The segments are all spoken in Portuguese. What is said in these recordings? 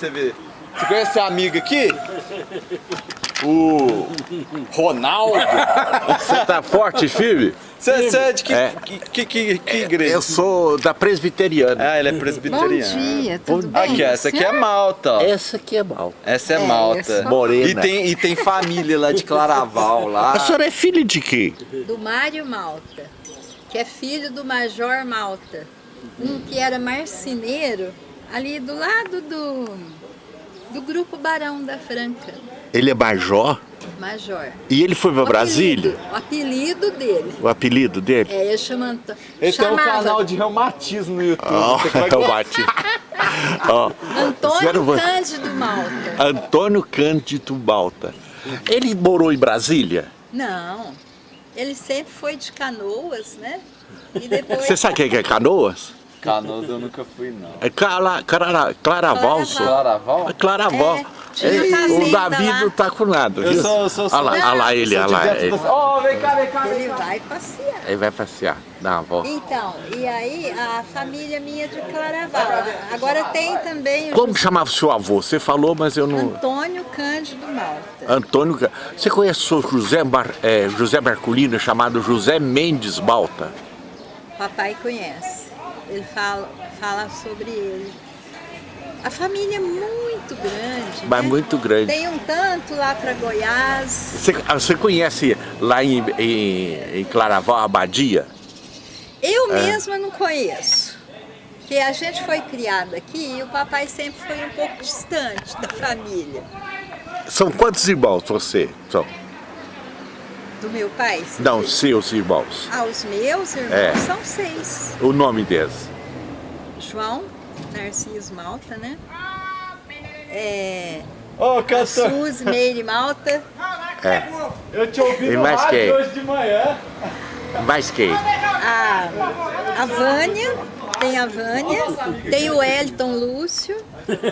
Você vê. Você conhece a amiga aqui? O Ronaldo. Você tá forte, filho? Você, você é de que, É. que, que, que, que igreja? Eu sou da presbiteriana. Ah, ele é Bom presbiteriano. dia, tudo bem? Aqui, essa aqui é Malta. ó. Essa aqui é mal. Essa é, É, Malta. essa- Morena. E tem, e tem família lá de Claraval lá. A senhora é filha de quem? Do Mário Malta, que é filho do Major Malta. Um que era marceneiro ali do lado do, do grupo Barão da Franca. Ele é major Major. e ele foi pra O Brasília? apelido- O apelido dele. O apelido dele? É, ele chama Ele tem um chamava canal de reumatismo no YouTube. Eu bati. Ó, Antônio Zero Cândido Malta. Antônio Cândido Balta. Ele morou em Brasília? Não, ele sempre foi de canoas, né? E depois... Você sabe o que é Canoas? Canoas eu nunca fui, não. É Clara, Clara, Claraval. Claraval? É Claraval. É, fazenda o Davi lá. não tá com nada, Eu viu? sou, eu sou, Olha lá, olha lá ele, olha lá. Ele, Ó, vem cá, vem cá, vem Ele cá. vai passear. ele vai passear, dá uma volta. Então, e aí a família minha de Claraval. Agora tem também o Como chamava o seu avô? Você falou, mas eu não... Antônio Cândido Malta. Antônio... Ca- Você conhece o José, Mar... é, José Marculino, chamado José Mendes Balta? Papai conhece. Ele fala, fala sobre ele. A família é muito grande. Mas né? muito grande. Tem um tanto lá para Goiás. Você, ah, você conhece lá em, em, em Claraval, a Abadia? Eu É. mesma não conheço. Porque a gente foi criada aqui e o papai sempre foi um pouco distante da família. São quantos irmãos você? São? Do meu pai. Não, seus irmãos. Ah, os meus irmãos É. são seis. O nome deles? João, Narciso Malta, né? É, Ô, cantor, Suzy Meire Malta. É. eu te ouvi Tem no mais rádio quem? hoje de manhã. Mais quem? A, a Vânia, tem a Vânia, tem o Elton Lúcio,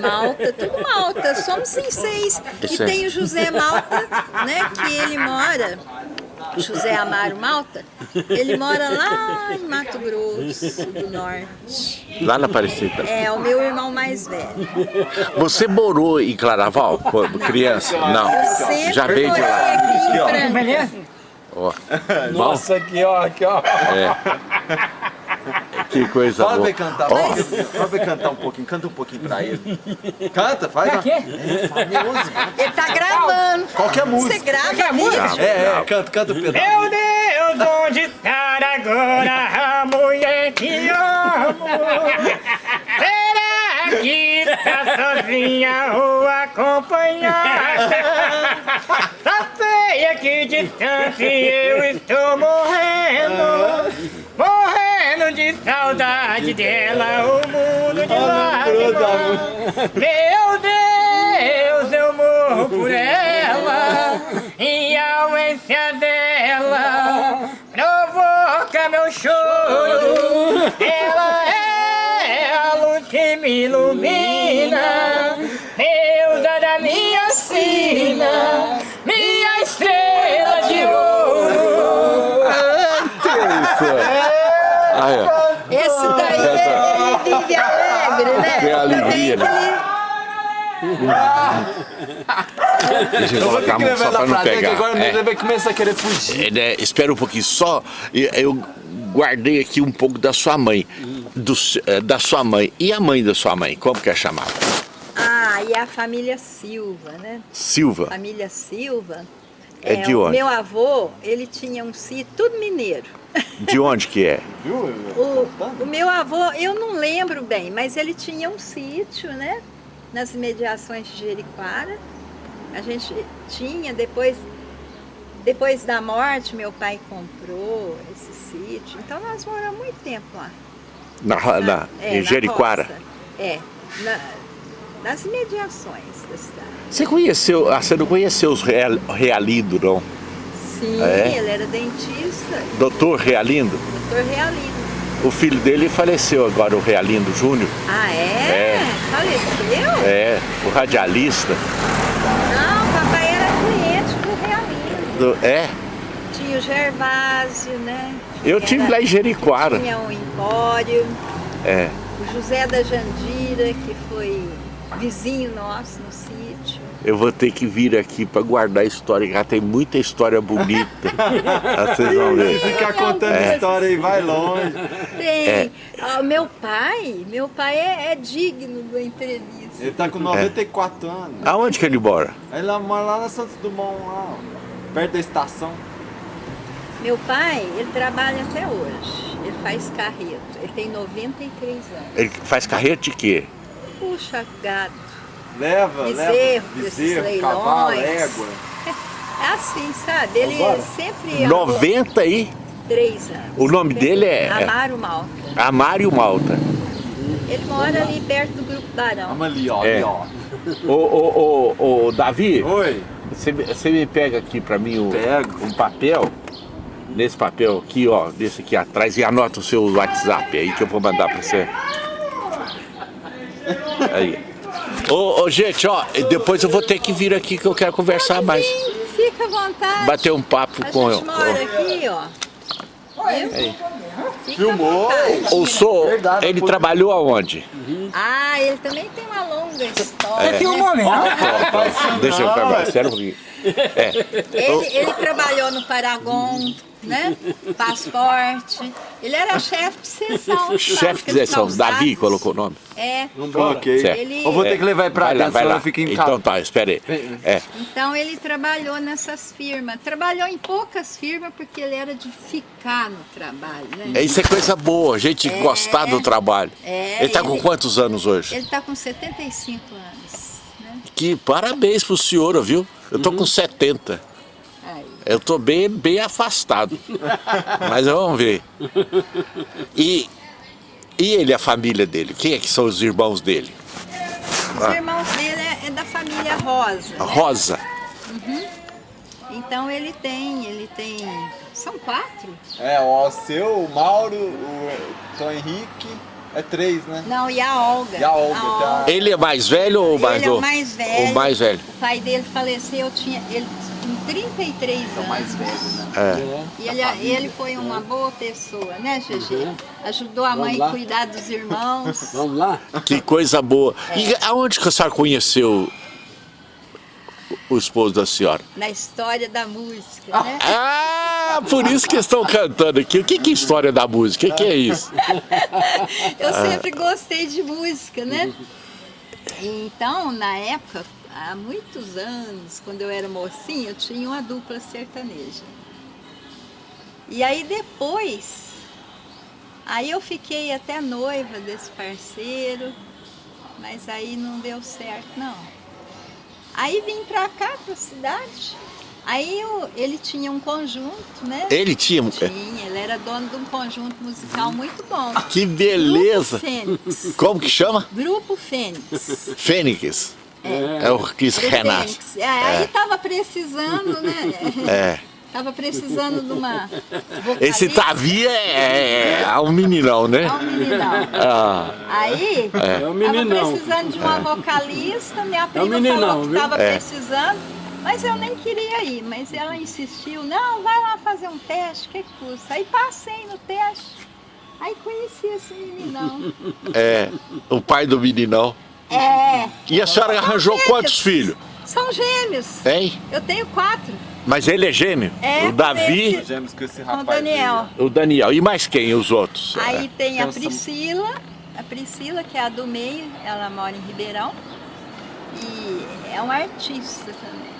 Malta, tudo Malta, somos em seis. Isso e aí. tem o José Malta, né, que ele mora, José Amaro Malta, ele mora lá em Mato Grosso do Norte. Lá na Aparecida. É o meu irmão mais velho. Você morou em Claraval quando criança? Não. Eu Já veio de lá. aqui em ó. Franca. Nossa, aqui ó, aqui ó. Que coisa Fala pra boa. ele cantar, Ó, fala pra ele cantar um pouquinho, canta um pouquinho pra ele. Canta, faz uma... É, faz música. Ele tá gravando. Qualquer música. Você grava vídeo? É, é, canta, canta o pedaço. Meu Deus, onde está agora a mulher que amo? Será que está sozinha ou acompanhada? Só sei a que distância eu estou morrendo Morrendo de saudade dela, o mundo de lágrimas Meu Deus, eu morro por ela E a ausência dela. Provoca meu choro. Ela é a luz que me ilumina né? Deixa eu colocar a mão só pra não pra pegar. agora É. ele vai começar a querer fugir. É, né, espera um pouquinho só. Eu guardei aqui um pouco da sua mãe. do eh, da sua mãe. E a mãe da sua mãe? Como que é chamada? Ah, e a família Silva, né? Silva. Família Silva. É de o onde? Meu avô, ele tinha um sítio, tudo mineiro. De onde que é? O, o meu avô, eu não lembro bem, mas ele tinha um sítio, né? Nas imediações de Jericoara. A gente tinha, depois, depois da morte, meu pai comprou esse sítio. Então nós moramos muito tempo lá. Na, ro- na, É, em na roça. É, na- nas imediações da cidade. Você conheceu, ah, você não conheceu os Real, Realindo, não? Sim, É? ele era dentista, Doutor Realindo? doutor Realino. O filho dele faleceu agora, o Realindo Júnior. Ah, é? É. Faleceu? É, o radialista. Não, papai era cliente do Realino. Do- é, Tinha o Gervásio, né? eu Era- tive lá em Jericoara. Tinha o Empório, É, o José da Jandira, que foi vizinho nosso no sítio. Eu vou ter que vir aqui para guardar a história, que já tem muita história bonita. Ah, Vocês vão ver. Ficar contando É. história aí, vai longe. Tem. É. Ah, meu pai, meu pai é, é digno da entrevista. Ele tá com 94 anos. Aonde que ele mora? Lá mora lá na Santos Dumont, lá, ó, perto da estação. Meu pai, ele trabalha até hoje. Ele faz carreto. Ele tem 93 anos. Ele faz carreta de quê? Puxa, gado. Leva, Bezerro, leva. desses Bezerro, cavalo, leilões. égua. É assim, sabe? Ele sempre... 93 anos. O nome dele é- Amaro Malta. Amário Malta. Ele mora ali perto do Grupo Barão. Vamos ali, ó. É. Ali, ó. Ô, ô, ô, ô, Davi, Oi. você, me- você me pega aqui pra mim um, Pego. um papel, nesse papel aqui, ó, desse aqui atrás, e anota o seu WhatsApp aí que eu vou mandar pra você. Aí. Ô, ô, gente, ó, depois eu vou ter que vir aqui que eu quero conversar mais. Sim, fica à vontade. Bater um papo A com gente eu. aqui, ó. Filmou. O senhor, Verdade, ele trabalhou aonde? Ah, ele também tem uma longa história. É. né? Filmou mesmo. Deixa eu acabar, sério um pouquinho. Ele, ele trabalhou no Paragon, né? Passaporte. Ele era chefe de sessão. Chefe de sessão, Davi colocou o nome. É. Ok. Certo. Ele- Eu vou ter que levar ele pra Vai lá, vai lá. eu fico em Então casa. tá, espera aí. É, Então ele trabalhou nessas firmas. Trabalhou em poucas firmas porque ele era de ficar no trabalho, né? isso é coisa boa, a gente gostar do trabalho. É, ele tá com quantos anos hoje? Ele está com 75 anos, né? Que parabéns pro senhor, viu? Eu tô Uhum. com 70. Aí. Eu tô bem, bem afastado. Mas vamos ver. E, e ele, a família dele? Quem é que são os irmãos dele? Os irmãos dele é, é da família Rosa. A né? Rosa. Então ele tem, ele tem. São quatro? É, o seu, o Mauro, o Tom Henrique, é três, né? Não, e a Olga. E a Olga, tá. Ele é mais velho ou mais Ele é o mais velho. O mais velho. O pai dele faleceu, tinha, ele com 33 anos. mais velho, né? É. E ele, ele foi uma boa pessoa, né, GG? Ajudou a mãe a cuidar dos irmãos. Vamos lá? Que coisa boa. E aonde que a senhora conheceu o esposo da senhora? Na história da música, né? Ah, por isso que estão cantando aqui. O que, que é história da música? O que, que é isso? Eu sempre gostei de música, né? Então, na época, há muitos anos, quando eu era mocinha, eu tinha uma dupla sertaneja. E aí depois, aí eu fiquei até noiva desse parceiro, mas aí não deu certo, não. Aí vim pra cá, pra cidade. Aí eu- ele tinha um conjunto, né? Ele tinha. Tinha, ele era dono de um conjunto musical muito bom. Que beleza! Grupo Fênix. Como que chama? Grupo Fênix. Fênix. É, o Chris Grupo Renato. Fênix. É, aí tava precisando, né? É. Tava precisando de uma Esse vocalista. Tavi é, é um meninão, né? É um meninão. Ah, Aí, É o meninão. tava precisando de uma vocalista, minha prima meninão, falou que viu? tava É. precisando, mas eu nem queria ir. Mas ela insistiu, não, vai lá fazer um teste, que que custa? Aí passei no teste, aí conheci esse meninão. é. O pai do meninão. É, E a senhora arranjou gêmeos. quantos filhos? são gêmeos. Hein? Eu tenho quatro. Mas ele é gêmeo. É, o Davi, esse- Gêmeos com esse Com o rapaz. Daniel. o Daniel. E mais quem? Os outros? Aí tem a Então, Priscila, a Priscila, que é a do meio, ela mora em Ribeirão. E é uma artista também? É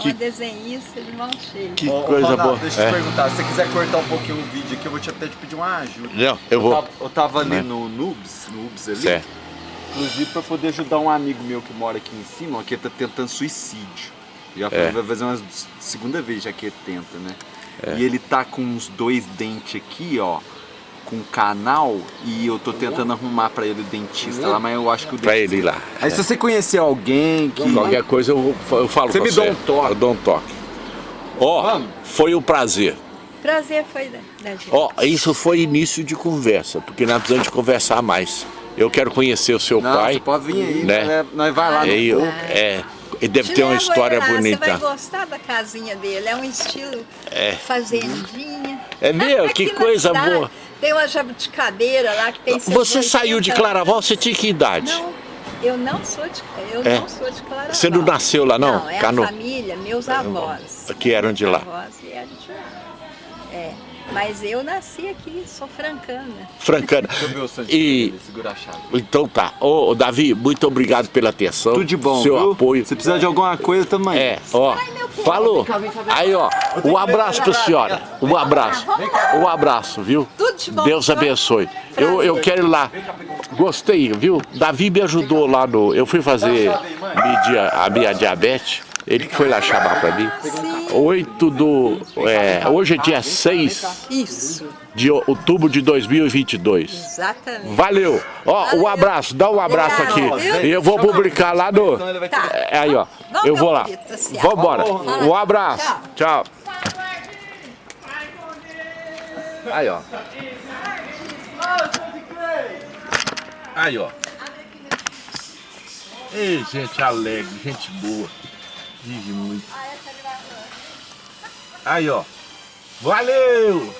Que- uma desenhista de mão cheia. Que Ô, coisa Ronaldo, boa. Deixa eu É. te perguntar, se você quiser cortar um pouquinho o vídeo aqui, eu vou te até te pedir uma ajuda. Não, eu vou. tava, eu tava ali Né? no Noobs, Noobs ali, Certo. inclusive pra poder ajudar um amigo meu que mora aqui em cima, ó, que tá tentando suicídio. Já É. vai fazer uma segunda vez já que ele tenta, né? E ele tá com uns dois dentes aqui, ó, com canal, e eu tô tentando arrumar pra ele o dentista lá, mas eu acho que o Pra dentista... ele ir lá. Aí se você conhecer alguém que... Qualquer coisa eu, eu falo Você com me você. dá um toque. Eu dou um toque. Ó, Vamos. foi um prazer. Prazer foi da, da gente. Ó, isso foi início de conversa, porque nós precisamos de conversar mais. Eu quero conhecer o seu Não, pai. você pode vir aí, né? nós- nós vai lá. no E eu, é, ele deve Te ter uma história ele lá, Você bonita. vai gostar da casinha dele. É um estilo fazendinha. É meu, que coisa cidade boa. Tem uma jabuticabeira lá que tem Você 180 saiu de Claraval, você tinha que idade? Não, Eu não sou de, eu É. não sou de Claraval. Você não nasceu lá, não? Não, é Cano- a família, meus avós. Que eram de lá. Meus avós vieram de lá. É, mas eu nasci aqui, sou francana. Francana. E então tá. Ô, Davi, muito obrigado pela atenção. Tudo de bom, Seu viu? apoio. Se precisar de alguma coisa também. É, ó. Falou. Aí, ó. Um abraço pra senhora. Um abraço. Um abraço, viu? Deus abençoe. Eu, eu quero ir lá. Gostei, viu? Davi me ajudou lá no. Eu fui fazer medir a minha diabetes. Ele que foi lá chamar pra mim. 8 do. é, hoje é dia 6 Isso, de outubro de 2022. exatamente. Valeu! Ó, um abraço, dá um abraço aqui. Obrigado, viu? E eu vou publicar lá no. Tá. É, Aí, ó. Vamos, Eu vou lá. assim, ó. Vambora. Um abraço. Tchau. Aí, ó. Aí, ó. Ei, gente alegre, gente boa. Vive muito. Aí, ó. Valeu!